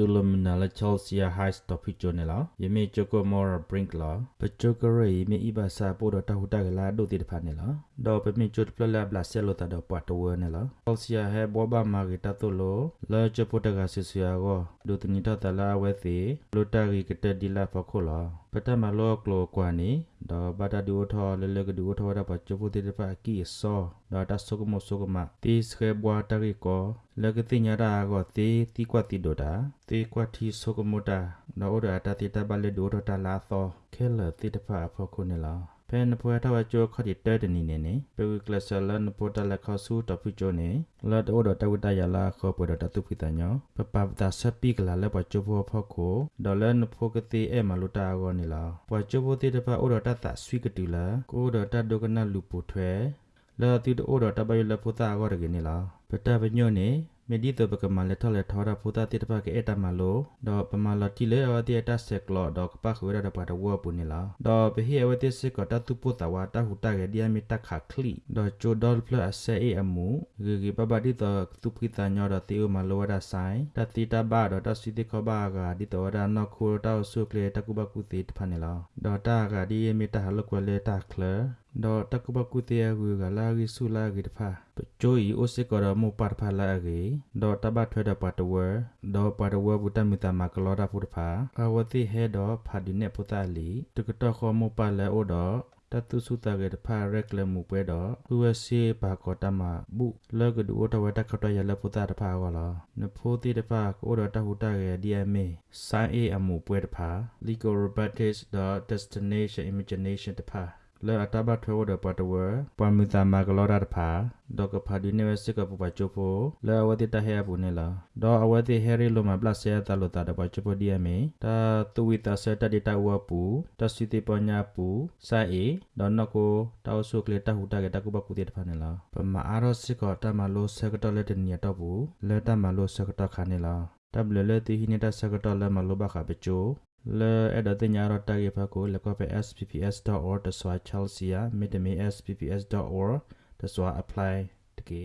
Phenomenal Chelsea High Topic ကြနေလားယမေချကိုမော်ဘရင့်လားပချကရယမေဣဘာစာပိုတော့တဟူတကလာဒိုတိတဖာနေလားတော့ပမေချွတ်ပလလဘလာဆဲလိုတာတော့ပတ်တော်နေလား Chelsea ဟဲဘောဘာမာဂီတာတိုလိုလာချပိုတကဆဆရာကိုဒိုတနီတတလာဝဲစီလိုတာဂီကတဒီလာဖခိုလားပတမလောကလောကွာနီတော့ဘာတာဒူထောလေလေကဒူထောတာပချပိုတိတဖာကီဆောတော့တဆုကမဆုကမတီစခဲဘွာတရီကိုလကတိညာရာကိုတီတီကွာတီဒိုတာတီကွာတီဆုကမတာနော်ရတာတီတဘလေဒိုထတာလာသောခဲလတီတဖာဖခုနေလား ဖဲနပွဲထဝကြိုခတိတဲတနီနေနေပေဝကလဆလန်ပိုတလက်ခဆူတပိချိုနေလတ်အိုဒတဝတရလာခောပဒတတုပိတညောပပပတာဆပိကလာလက်ပချိုဘောဖခိုဒေါ်လန်ဖိုကတိအဲမလူတာဂောနေလားပချိုဘောတိတပအိုဒတတဆွိကတူလာကိုဒတဒုကနလူပူထွဲလာတိတိုဒတဘယလပူတာဂောရကနေလားပတပညောနေ မေဒီတဘကမလက်ထလက်ထောရဖူတာတိတပကေအတမလိုဒေါ်ပမလတိလေအတိအတဆက်ကလောဒေါ်ကပခွေရဒပါတဝပုန်လာဒေါ်ပဟိအဝတိစကတတုပုတဝတာဟုတာကေဒီယမီတခခလီဒေါ်ချိုဒေါ်ဖလအဆေအမူဂီဂီပပတိတတုပိတညောဒတေမလောဒဆိုင်တတိတဘဒေါ်တစီတိခဘဂါဒီတောဒနခုတောဆုကလေတကုဘကုတိတဖနေလာဒေါ်တာကဒီယမီတဟလကွလေတာခလဒေါ်တကုဘကုတေယဂူကလာဂီဆုလာဂီတဖာပချိုဤအိုစစ်ကရမူပတ်ဖလာဂီဒေါ်တဘထွေဒပတ်တဝဒေါ်ပတ်တဝဘူတမီတမကလောဒဖုတဖာအဝတိဟေဒေါ်ဖာဒီနေပူတာလီတကတခောမူပါလေအိုဒေါ်တတုစုတာကေတဖာရက်လမှုပွဲတော့ USA ဘာကောတမบุလကဒူတဝတခတရလပုတာတဖာကောလာနဖိုတိတဖာကိုဒတဟုတာကေ DMA ဆိုင် A အမှုပွဲတဖာ legal robotics destination imagination တဖာ လေအတဘထွေဝဒပတဝပမီတာမကလောရတဖာဒေါကဖာဒီနေဝစကပပချိုဖိုလေအဝတိတဟဲဘူးနေလာဒေါအဝတိဟဲရီလိုမပလဆေတလိုတာတပချိုဖိုဒီယမေတာတူဝီတာဆတဒီတာဝပူတစီတိပညာပူစာအေဒေါနကိုတောက်ဆုကလေတဟူတာကတကုပကုတိတဖာနေလာပမအားရစကတမလိုဆကတလက်တနီတော့ဘူးလေတမလိုဆကတခါနေလာတဘလလေတီဟိနေတာဆကတ လမလိုဘခပချိုလေအဲ့ဒါတင်ညာရတာကေဖကိုလကောပဲ spps.org တဆွာ chelsea မြစ်တမီ spps.org တဆွာ apply တကေ